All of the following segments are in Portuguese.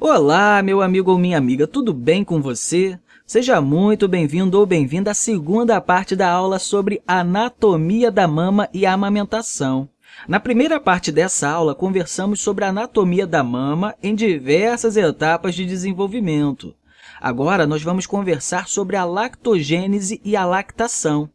Olá, meu amigo ou minha amiga, tudo bem com você? Seja muito bem-vindo ou bem-vinda à segunda parte da aula sobre anatomia da mama e amamentação. Na primeira parte dessa aula, conversamos sobre a anatomia da mama em diversas etapas de desenvolvimento. Agora, nós vamos conversar sobre a lactogênese e a lactação,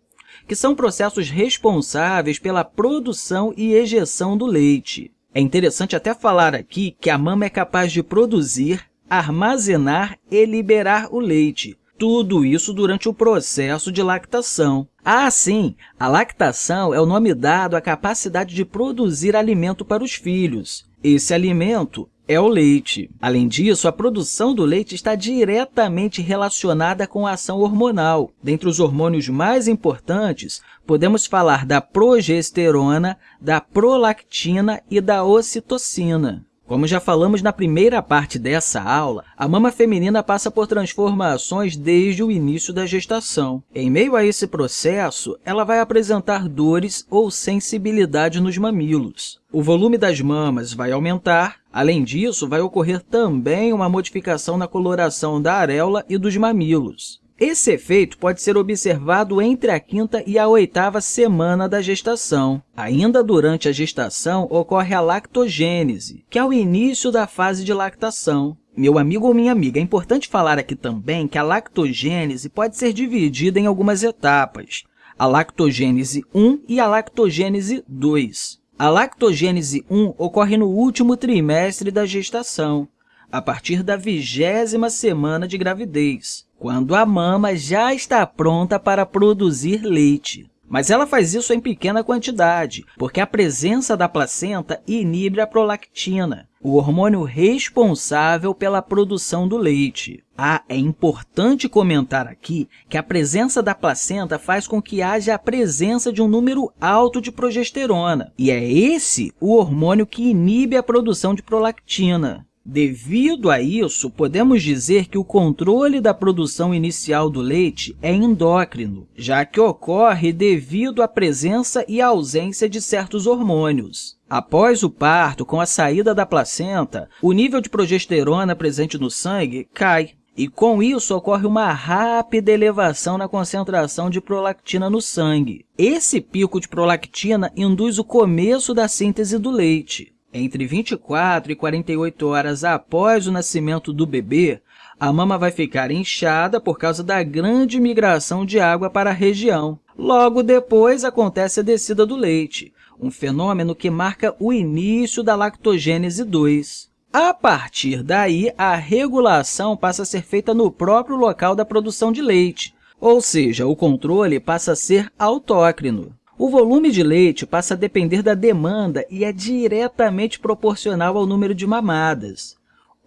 que são processos responsáveis pela produção e ejeção do leite. É interessante até falar aqui que a mama é capaz de produzir, armazenar e liberar o leite, tudo isso durante o processo de lactação. Ah, sim, a lactação é o nome dado à capacidade de produzir alimento para os filhos. Esse alimento é o leite. Além disso, a produção do leite está diretamente relacionada com a ação hormonal. Dentre os hormônios mais importantes, podemos falar da progesterona, da prolactina e da ocitocina. Como já falamos na primeira parte dessa aula, a mama feminina passa por transformações desde o início da gestação. Em meio a esse processo, ela vai apresentar dores ou sensibilidade nos mamilos. O volume das mamas vai aumentar, além disso, vai ocorrer também uma modificação na coloração da areola e dos mamilos. Esse efeito pode ser observado entre a quinta e a oitava semana da gestação. Ainda durante a gestação, ocorre a lactogênese, que é o início da fase de lactação. Meu amigo ou minha amiga, é importante falar aqui também que a lactogênese pode ser dividida em algumas etapas, a lactogênese 1 e a lactogênese 2. A lactogênese 1 ocorre no último trimestre da gestação, a partir da vigésima semana de gravidez quando a mama já está pronta para produzir leite. Mas ela faz isso em pequena quantidade, porque a presença da placenta inibe a prolactina, o hormônio responsável pela produção do leite. Ah, é importante comentar aqui que a presença da placenta faz com que haja a presença de um número alto de progesterona, e é esse o hormônio que inibe a produção de prolactina. Devido a isso, podemos dizer que o controle da produção inicial do leite é endócrino, já que ocorre devido à presença e ausência de certos hormônios. Após o parto, com a saída da placenta, o nível de progesterona presente no sangue cai, e com isso ocorre uma rápida elevação na concentração de prolactina no sangue. Esse pico de prolactina induz o começo da síntese do leite. Entre 24 e 48 horas após o nascimento do bebê, a mama vai ficar inchada por causa da grande migração de água para a região. Logo depois, acontece a descida do leite, um fenômeno que marca o início da lactogênese 2. A partir daí, a regulação passa a ser feita no próprio local da produção de leite, ou seja, o controle passa a ser autócrino. O volume de leite passa a depender da demanda e é diretamente proporcional ao número de mamadas.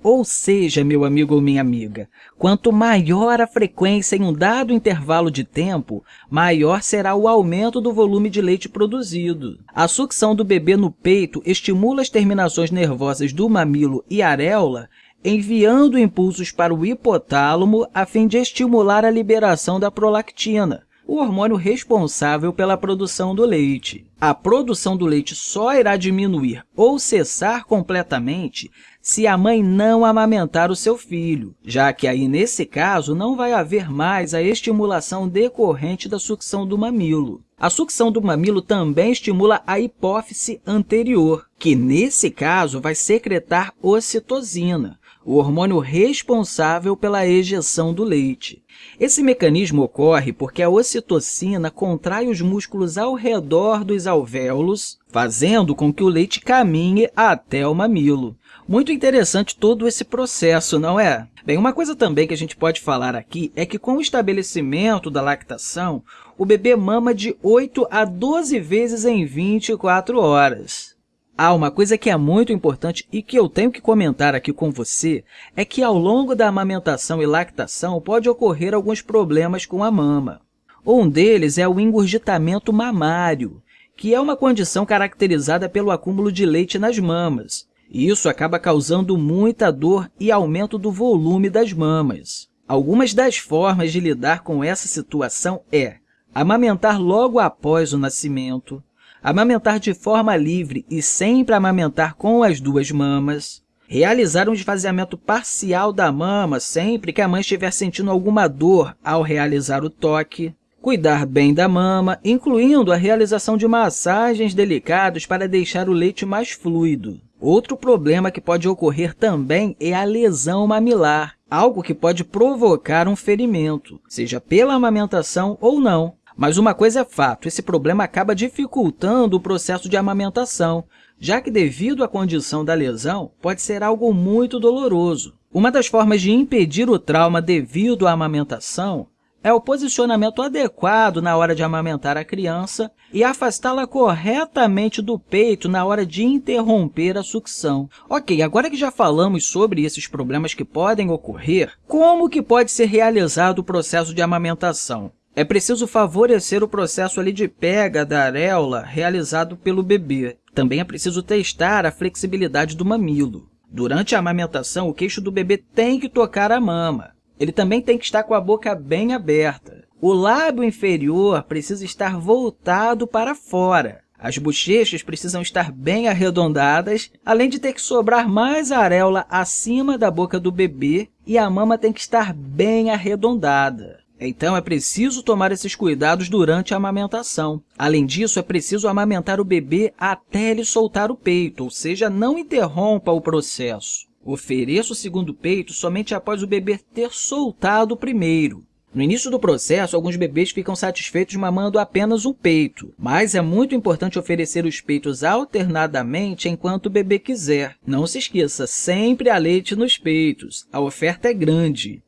Ou seja, meu amigo ou minha amiga, quanto maior a frequência em um dado intervalo de tempo, maior será o aumento do volume de leite produzido. A sucção do bebê no peito estimula as terminações nervosas do mamilo e areola, enviando impulsos para o hipotálamo a fim de estimular a liberação da prolactina, o hormônio responsável pela produção do leite. A produção do leite só irá diminuir ou cessar completamente se a mãe não amamentar o seu filho, já que aí, nesse caso, não vai haver mais a estimulação decorrente da sucção do mamilo. A sucção do mamilo também estimula a hipófise anterior, que, nesse caso, vai secretar ocitocina, o hormônio responsável pela ejeção do leite. Esse mecanismo ocorre porque a ocitocina contrai os músculos ao redor dos alvéolos, fazendo com que o leite caminhe até o mamilo. Muito interessante todo esse processo, não é? Bem, uma coisa também que a gente pode falar aqui é que com o estabelecimento da lactação, o bebê mama de 8 a 12 vezes em 24 horas. Ah, uma coisa que é muito importante e que eu tenho que comentar aqui com você é que ao longo da amamentação e lactação pode ocorrer alguns problemas com a mama. Um deles é o engurgitamento mamário, que é uma condição caracterizada pelo acúmulo de leite nas mamas. Isso acaba causando muita dor e aumento do volume das mamas. Algumas das formas de lidar com essa situação é amamentar logo após o nascimento, amamentar de forma livre e sempre amamentar com as duas mamas, realizar um esvaziamento parcial da mama sempre que a mãe estiver sentindo alguma dor ao realizar o toque, cuidar bem da mama, incluindo a realização de massagens delicadas para deixar o leite mais fluido. Outro problema que pode ocorrer também é a lesão mamilar, algo que pode provocar um ferimento, seja pela amamentação ou não. Mas uma coisa é fato, esse problema acaba dificultando o processo de amamentação, já que, devido à condição da lesão, pode ser algo muito doloroso. Uma das formas de impedir o trauma devido à amamentação é o posicionamento adequado na hora de amamentar a criança e afastá-la corretamente do peito na hora de interromper a sucção. Ok, agora que já falamos sobre esses problemas que podem ocorrer, como que pode ser realizado o processo de amamentação? É preciso favorecer o processo ali de pega da areola realizado pelo bebê. Também é preciso testar a flexibilidade do mamilo. Durante a amamentação, o queixo do bebê tem que tocar a mama. Ele também tem que estar com a boca bem aberta. O lábio inferior precisa estar voltado para fora. As bochechas precisam estar bem arredondadas, além de ter que sobrar mais areola acima da boca do bebê e a mama tem que estar bem arredondada. Então, é preciso tomar esses cuidados durante a amamentação. Além disso, é preciso amamentar o bebê até ele soltar o peito, ou seja, não interrompa o processo. Ofereça o segundo peito somente após o bebê ter soltado o primeiro. No início do processo, alguns bebês ficam satisfeitos mamando apenas um peito, mas é muito importante oferecer os peitos alternadamente enquanto o bebê quiser. Não se esqueça, sempre há leite nos peitos. A oferta é grande.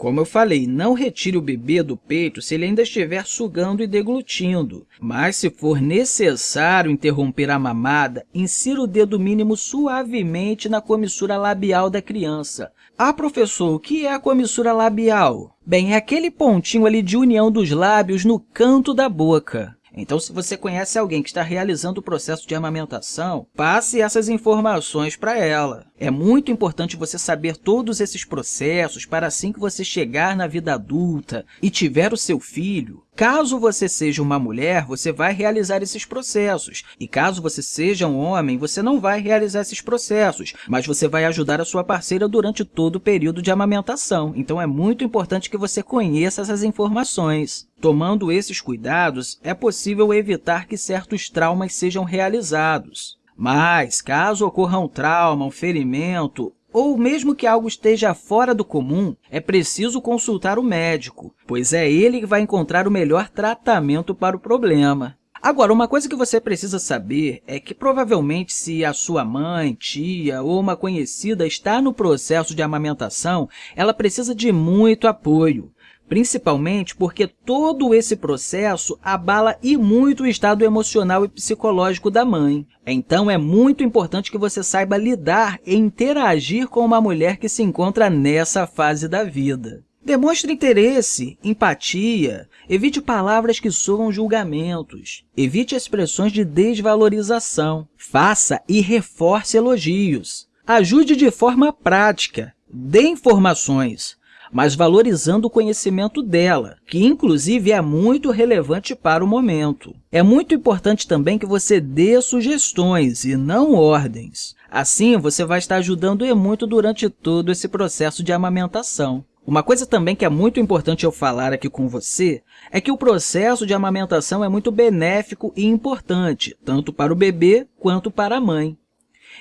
Como eu falei, não retire o bebê do peito se ele ainda estiver sugando e deglutindo, mas se for necessário interromper a mamada, insira o dedo mínimo suavemente na comissura labial da criança. Ah, professor, o que é a comissura labial? Bem, é aquele pontinho ali de união dos lábios no canto da boca. Então, se você conhece alguém que está realizando o processo de amamentação, passe essas informações para ela. É muito importante você saber todos esses processos para assim que você chegar na vida adulta e tiver o seu filho, Caso você seja uma mulher, você vai realizar esses processos. E caso você seja um homem, você não vai realizar esses processos, mas você vai ajudar a sua parceira durante todo o período de amamentação. Então, é muito importante que você conheça essas informações. Tomando esses cuidados, é possível evitar que certos traumas sejam realizados. Mas, caso ocorra um trauma, um ferimento ou mesmo que algo esteja fora do comum, é preciso consultar o médico, pois é ele que vai encontrar o melhor tratamento para o problema. Agora, uma coisa que você precisa saber é que provavelmente se a sua mãe, tia ou uma conhecida está no processo de amamentação, ela precisa de muito apoio principalmente porque todo esse processo abala e muito o estado emocional e psicológico da mãe. Então, é muito importante que você saiba lidar e interagir com uma mulher que se encontra nessa fase da vida. Demonstre interesse, empatia, evite palavras que soam julgamentos, evite expressões de desvalorização, faça e reforce elogios, ajude de forma prática, dê informações, mas valorizando o conhecimento dela, que inclusive é muito relevante para o momento. É muito importante também que você dê sugestões e não ordens. Assim, você vai estar ajudando e muito durante todo esse processo de amamentação. Uma coisa também que é muito importante eu falar aqui com você é que o processo de amamentação é muito benéfico e importante, tanto para o bebê quanto para a mãe.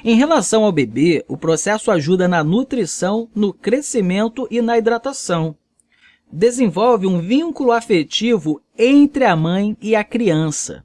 Em relação ao bebê, o processo ajuda na nutrição, no crescimento e na hidratação. Desenvolve um vínculo afetivo entre a mãe e a criança.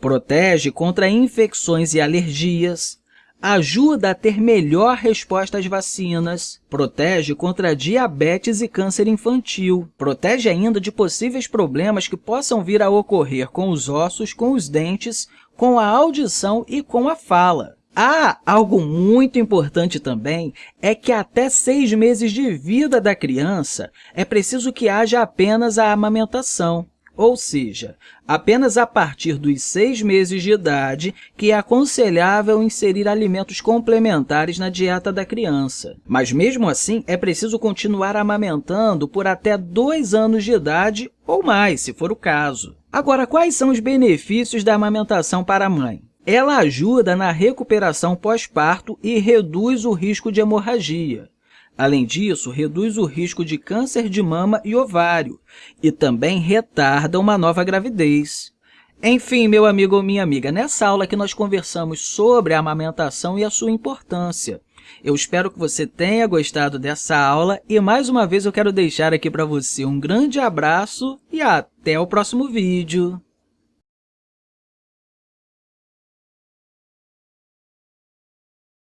Protege contra infecções e alergias. Ajuda a ter melhor resposta às vacinas. Protege contra diabetes e câncer infantil. Protege ainda de possíveis problemas que possam vir a ocorrer com os ossos, com os dentes, com a audição e com a fala. Ah, algo muito importante também é que até seis meses de vida da criança é preciso que haja apenas a amamentação, ou seja, apenas a partir dos seis meses de idade que é aconselhável inserir alimentos complementares na dieta da criança. Mas, mesmo assim, é preciso continuar amamentando por até dois anos de idade ou mais, se for o caso. Agora, quais são os benefícios da amamentação para a mãe? Ela ajuda na recuperação pós-parto e reduz o risco de hemorragia. Além disso, reduz o risco de câncer de mama e ovário e também retarda uma nova gravidez. Enfim, meu amigo ou minha amiga, nessa aula que nós conversamos sobre a amamentação e a sua importância. Eu espero que você tenha gostado dessa aula e, mais uma vez, eu quero deixar aqui para você um grande abraço e até o próximo vídeo.